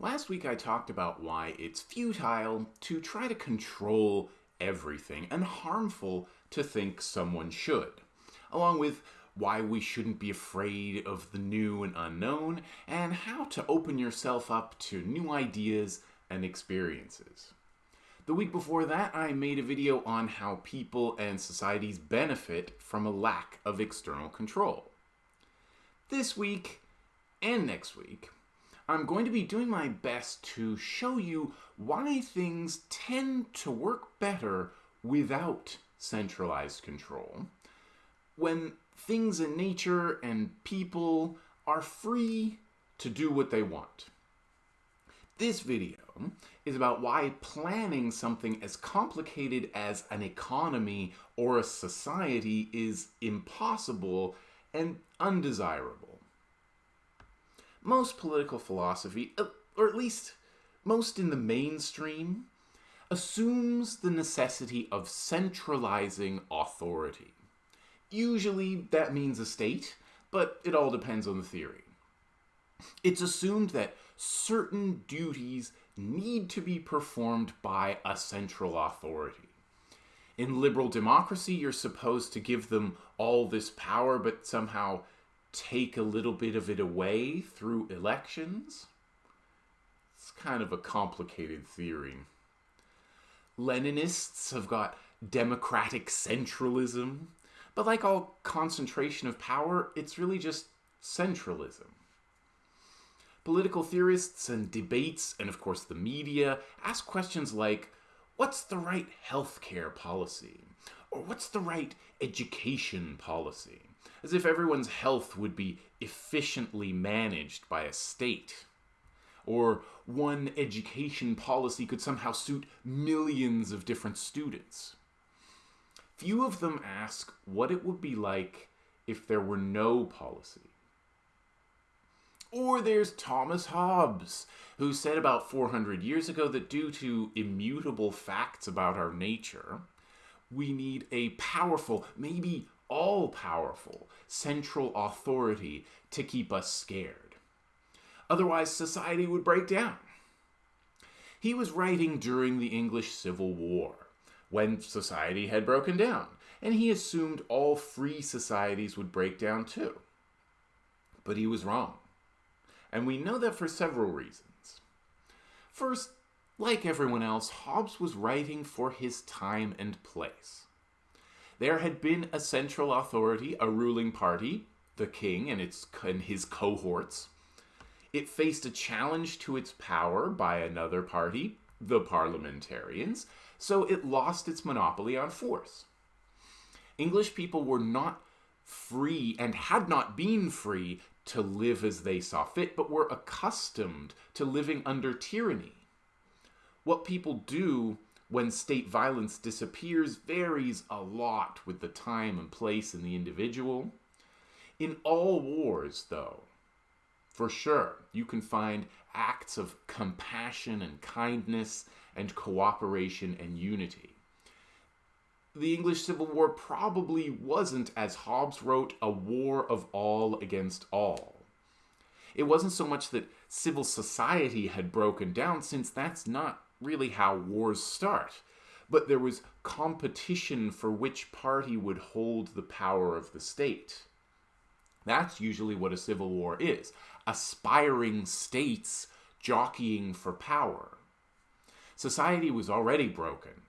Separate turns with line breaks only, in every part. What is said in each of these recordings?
Last week I talked about why it's futile to try to control everything and harmful to think someone should, along with why we shouldn't be afraid of the new and unknown, and how to open yourself up to new ideas and experiences. The week before that, I made a video on how people and societies benefit from a lack of external control. This week and next week, I'm going to be doing my best to show you why things tend to work better without centralized control. When things in nature and people are free to do what they want. This video is about why planning something as complicated as an economy or a society is impossible and undesirable most political philosophy, uh, or at least most in the mainstream, assumes the necessity of centralizing authority. Usually that means a state, but it all depends on the theory. It's assumed that certain duties need to be performed by a central authority. In liberal democracy, you're supposed to give them all this power, but somehow take a little bit of it away through elections? It's kind of a complicated theory. Leninists have got democratic centralism, but like all concentration of power, it's really just centralism. Political theorists and debates, and of course the media, ask questions like what's the right healthcare policy? Or what's the right education policy? As if everyone's health would be efficiently managed by a state. Or one education policy could somehow suit millions of different students. Few of them ask what it would be like if there were no policy. Or there's Thomas Hobbes, who said about 400 years ago that due to immutable facts about our nature, we need a powerful, maybe all powerful central authority to keep us scared. Otherwise, society would break down. He was writing during the English Civil War, when society had broken down, and he assumed all free societies would break down too. But he was wrong. And we know that for several reasons. First, like everyone else, Hobbes was writing for his time and place. There had been a central authority, a ruling party, the king and, its, and his cohorts. It faced a challenge to its power by another party, the parliamentarians, so it lost its monopoly on force. English people were not free and had not been free to live as they saw fit, but were accustomed to living under tyranny. What people do when state violence disappears varies a lot with the time and place and the individual. In all wars, though, for sure, you can find acts of compassion and kindness and cooperation and unity. The English Civil War probably wasn't, as Hobbes wrote, a war of all against all. It wasn't so much that civil society had broken down, since that's not really how wars start. But there was competition for which party would hold the power of the state. That's usually what a civil war is aspiring states jockeying for power. Society was already broken,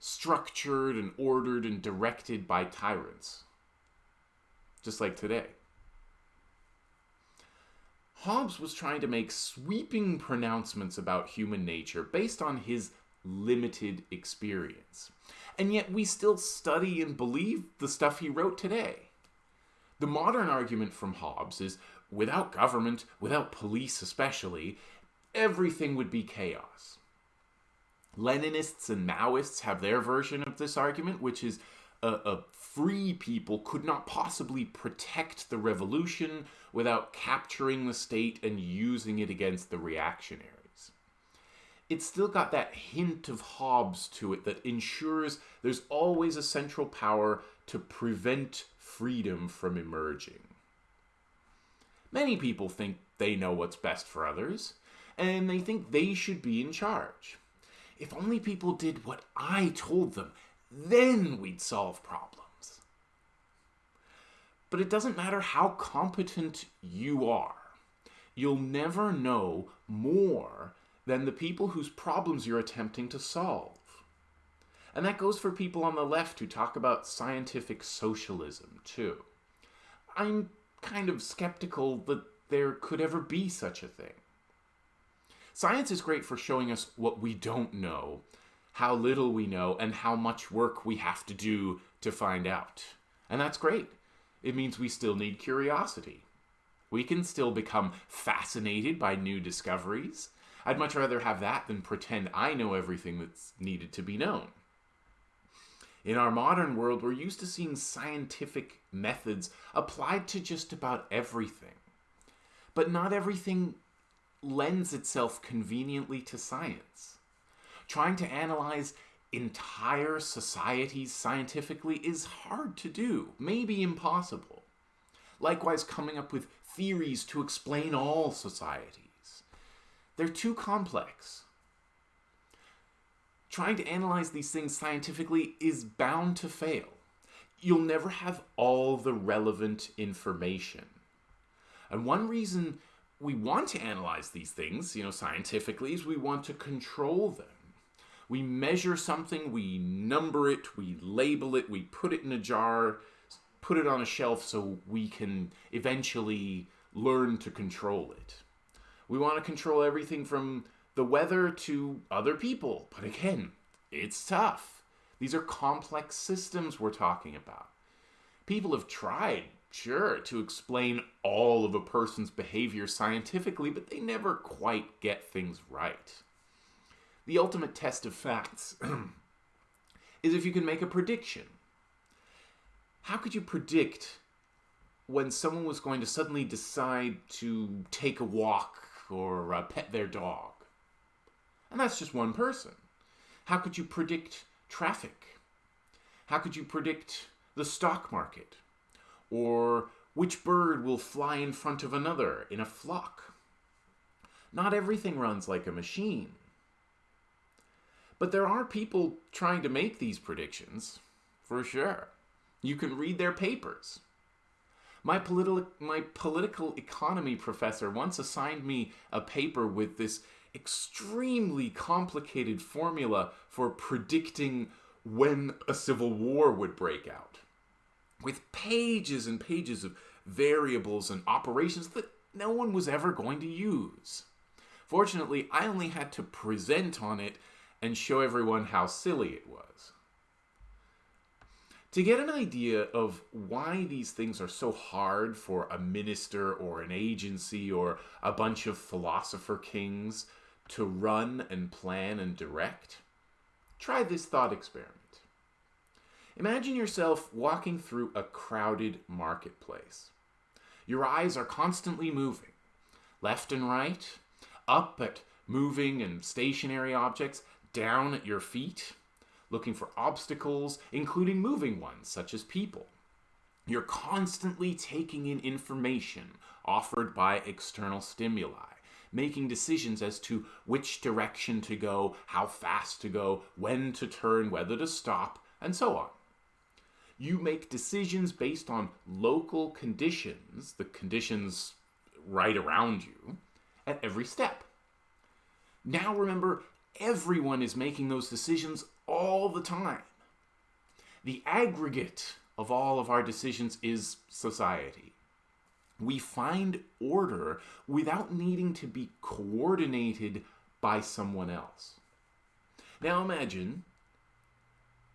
structured and ordered and directed by tyrants, just like today. Hobbes was trying to make sweeping pronouncements about human nature based on his limited experience. And yet we still study and believe the stuff he wrote today. The modern argument from Hobbes is without government, without police especially, everything would be chaos. Leninists and Maoists have their version of this argument, which is a, a free people could not possibly protect the revolution without capturing the state and using it against the reactionaries. It's still got that hint of Hobbes to it that ensures there's always a central power to prevent freedom from emerging. Many people think they know what's best for others, and they think they should be in charge. If only people did what I told them, then we'd solve problems. But it doesn't matter how competent you are, you'll never know more than the people whose problems you're attempting to solve. And that goes for people on the left who talk about scientific socialism, too. I'm kind of skeptical that there could ever be such a thing. Science is great for showing us what we don't know, how little we know, and how much work we have to do to find out. And that's great. It means we still need curiosity. We can still become fascinated by new discoveries. I'd much rather have that than pretend I know everything that's needed to be known. In our modern world, we're used to seeing scientific methods applied to just about everything. But not everything lends itself conveniently to science. Trying to analyze entire societies scientifically is hard to do, maybe impossible. Likewise, coming up with theories to explain all societies. They're too complex trying to analyze these things scientifically is bound to fail. You'll never have all the relevant information. And one reason we want to analyze these things, you know, scientifically, is we want to control them. We measure something, we number it, we label it, we put it in a jar, put it on a shelf so we can eventually learn to control it. We want to control everything from the weather to other people. But again, it's tough. These are complex systems we're talking about. People have tried, sure, to explain all of a person's behavior scientifically, but they never quite get things right. The ultimate test of facts is if you can make a prediction. How could you predict when someone was going to suddenly decide to take a walk or uh, pet their dog? And that's just one person. How could you predict traffic? How could you predict the stock market? Or which bird will fly in front of another in a flock? Not everything runs like a machine. But there are people trying to make these predictions, for sure. You can read their papers. My, politi- my political economy professor once assigned me a paper with this extremely complicated formula for predicting when a civil war would break out, with pages and pages of variables and operations that no one was ever going to use. Fortunately, I only had to present on it and show everyone how silly it was. To get an idea of why these things are so hard for a minister or an agency or a bunch of philosopher kings to run and plan and direct? Try this thought experiment. Imagine yourself walking through a crowded marketplace. Your eyes are constantly moving, left and right, up at moving and stationary objects, down at your feet, looking for obstacles, including moving ones, such as people. You're constantly taking in information offered by external stimuli making decisions as to which direction to go, how fast to go, when to turn, whether to stop, and so on. You make decisions based on local conditions, the conditions right around you, at every step. Now remember, everyone is making those decisions all the time. The aggregate of all of our decisions is society we find order without needing to be coordinated by someone else. Now imagine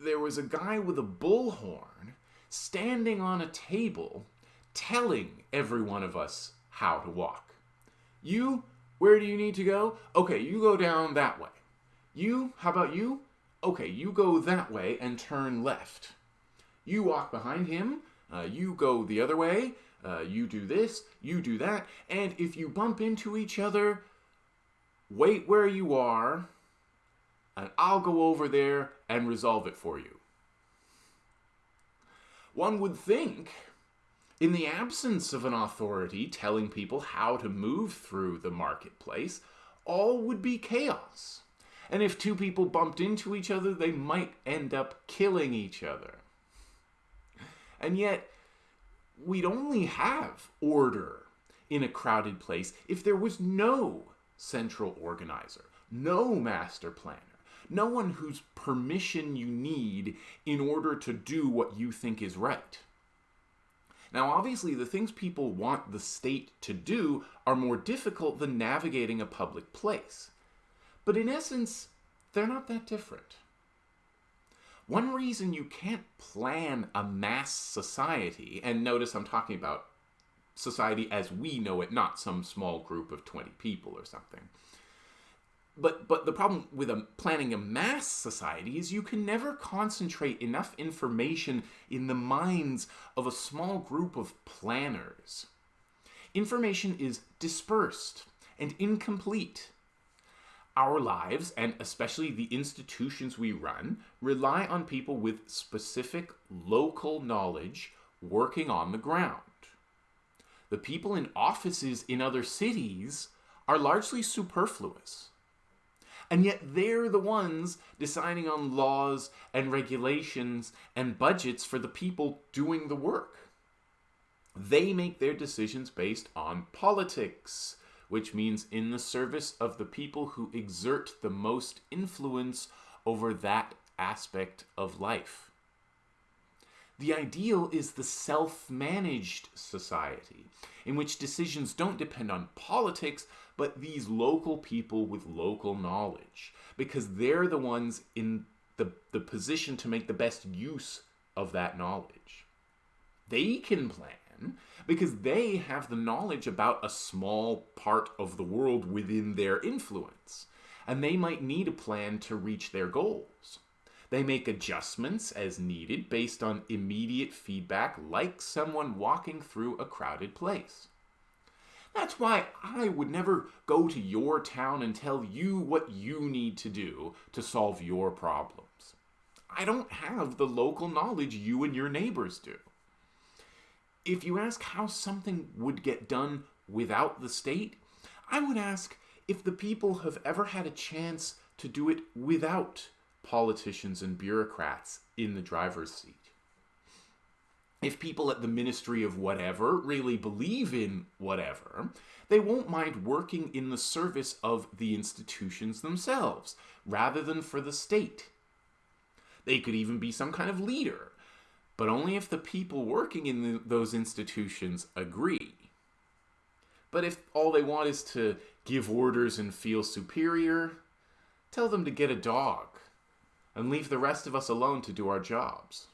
there was a guy with a bullhorn standing on a table telling every one of us how to walk. You, where do you need to go? Okay, you go down that way. You, how about you? Okay, you go that way and turn left. You walk behind him, uh, you go the other way, uh, you do this, you do that, and if you bump into each other, wait where you are, and I'll go over there and resolve it for you. One would think, in the absence of an authority telling people how to move through the marketplace, all would be chaos. And if two people bumped into each other, they might end up killing each other. And yet, we'd only have order in a crowded place if there was no central organizer, no master planner, no one whose permission you need in order to do what you think is right. Now, obviously, the things people want the state to do are more difficult than navigating a public place. But in essence, they're not that different. One reason you can't plan a mass society, and notice I'm talking about society as we know it, not some small group of 20 people or something. But, but the problem with a, planning a mass society is you can never concentrate enough information in the minds of a small group of planners. Information is dispersed and incomplete. Our lives, and especially the institutions we run, rely on people with specific local knowledge working on the ground. The people in offices in other cities are largely superfluous. And yet they're the ones deciding on laws and regulations and budgets for the people doing the work. They make their decisions based on politics, which means in the service of the people who exert the most influence over that aspect of life. The ideal is the self managed society, in which decisions don't depend on politics, but these local people with local knowledge, because they're the ones in the, the position to make the best use of that knowledge. They can plan because they have the knowledge about a small part of the world within their influence, and they might need a plan to reach their goals. They make adjustments as needed based on immediate feedback, like someone walking through a crowded place. That's why I would never go to your town and tell you what you need to do to solve your problems. I don't have the local knowledge you and your neighbors do if you ask how something would get done without the state, I would ask if the people have ever had a chance to do it without politicians and bureaucrats in the driver's seat. If people at the Ministry of whatever really believe in whatever, they won't mind working in the service of the institutions themselves, rather than for the state. They could even be some kind of leader but only if the people working in the, those institutions agree. But if all they want is to give orders and feel superior, tell them to get a dog and leave the rest of us alone to do our jobs.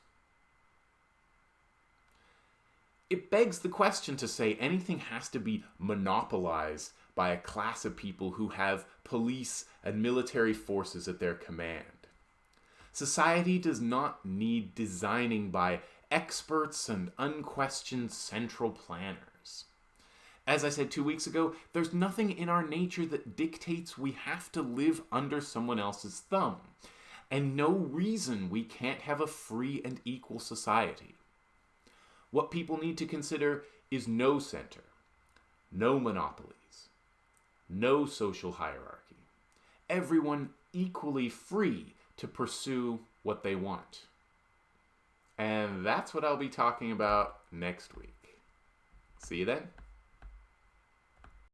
It begs the question to say anything has to be monopolized by a class of people who have police and military forces at their command. Society does not need designing by experts and unquestioned central planners. As I said two weeks ago, there's nothing in our nature that dictates we have to live under someone else's thumb, and no reason we can't have a free and equal society. What people need to consider is no center, no monopolies, no social hierarchy, everyone equally free to pursue what they want. And that's what I'll be talking about next week. See you then.